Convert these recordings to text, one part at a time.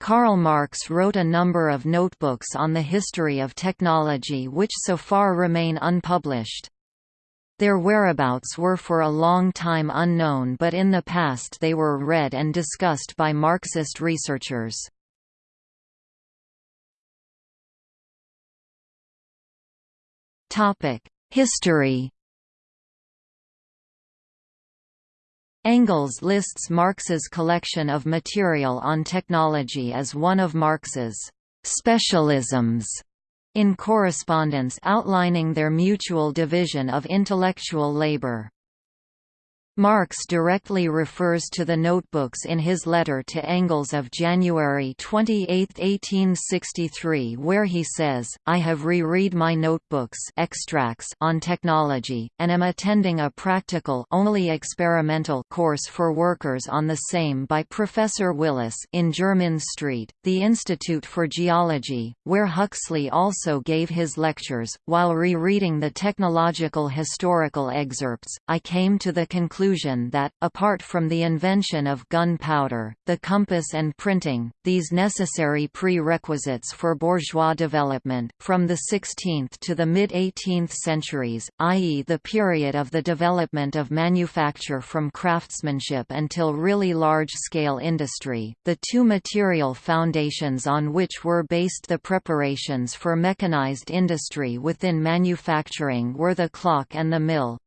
Karl Marx wrote a number of notebooks on the history of technology which so far remain unpublished. Their whereabouts were for a long time unknown but in the past they were read and discussed by Marxist researchers. History Engels lists Marx's collection of material on technology as one of Marx's specialisms in correspondence outlining their mutual division of intellectual labor. Marx directly refers to the notebooks in his letter to Engels of January 28, 1863 where he says, I have re-read my notebooks extracts on technology, and am attending a practical only experimental course for workers on the same by Professor Willis in Jermyn Street, the Institute for Geology, where Huxley also gave his lectures. While re-reading the technological historical excerpts, I came to the conclusion conclusion that, apart from the invention of gunpowder, the compass and printing, these necessary prerequisites for bourgeois development, from the 16th to the mid-18th centuries, i.e. the period of the development of manufacture from craftsmanship until really large-scale industry, the two material foundations on which were based the preparations for mechanized industry within manufacturing were the clock and the mill,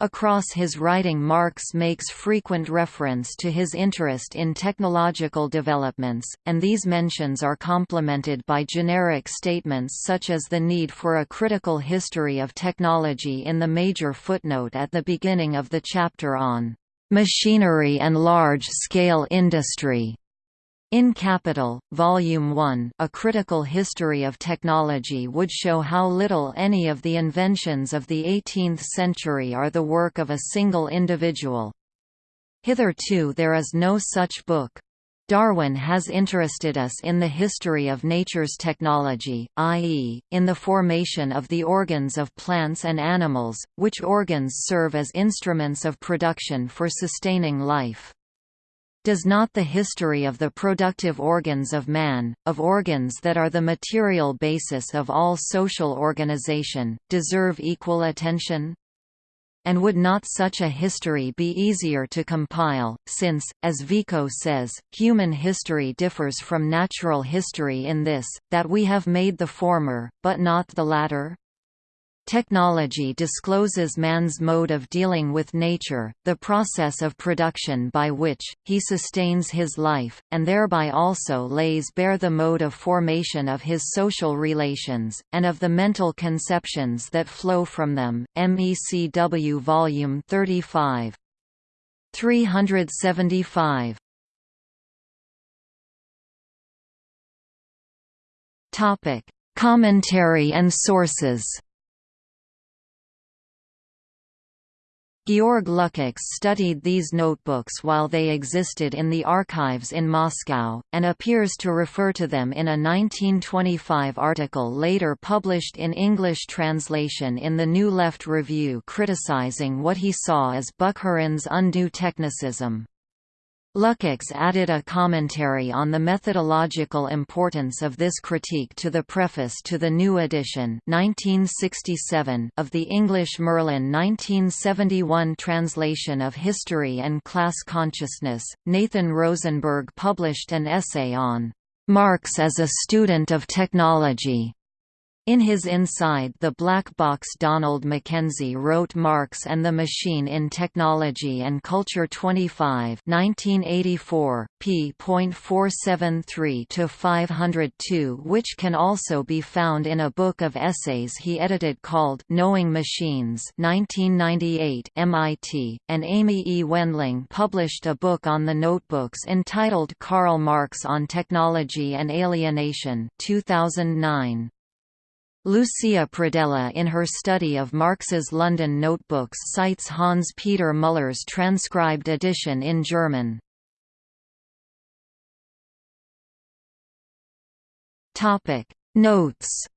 Across his writing Marx makes frequent reference to his interest in technological developments, and these mentions are complemented by generic statements such as the need for a critical history of technology in the major footnote at the beginning of the chapter on machinery and large-scale industry. In Capital, Volume 1 A Critical History of Technology would show how little any of the inventions of the 18th century are the work of a single individual. Hitherto there is no such book. Darwin has interested us in the history of nature's technology, i.e., in the formation of the organs of plants and animals, which organs serve as instruments of production for sustaining life. Does not the history of the productive organs of man, of organs that are the material basis of all social organization, deserve equal attention? And would not such a history be easier to compile, since, as Vico says, human history differs from natural history in this, that we have made the former, but not the latter? Technology discloses man's mode of dealing with nature, the process of production by which, he sustains his life, and thereby also lays bare the mode of formation of his social relations, and of the mental conceptions that flow from them. MECW Volume 35. 375. Topic: Commentary and sources. Georg Lukács studied these notebooks while they existed in the archives in Moscow, and appears to refer to them in a 1925 article later published in English translation in the New Left Review criticizing what he saw as Bukharin's undue technicism. Lukács added a commentary on the methodological importance of this critique to the preface to the new edition 1967 of the English Merlin 1971 translation of History and Class Consciousness. Nathan Rosenberg published an essay on Marx as a student of technology in his Inside the Black Box Donald Mackenzie wrote Marx and the Machine in Technology and Culture 25 1984, p.473–502 which can also be found in a book of essays he edited called Knowing Machines 1998 MIT, and Amy E. Wendling published a book on the notebooks entitled Karl Marx on Technology and Alienation 2009. Lucia Pradella in her study of Marx's London notebooks cites Hans Peter Muller's transcribed edition in German. Notes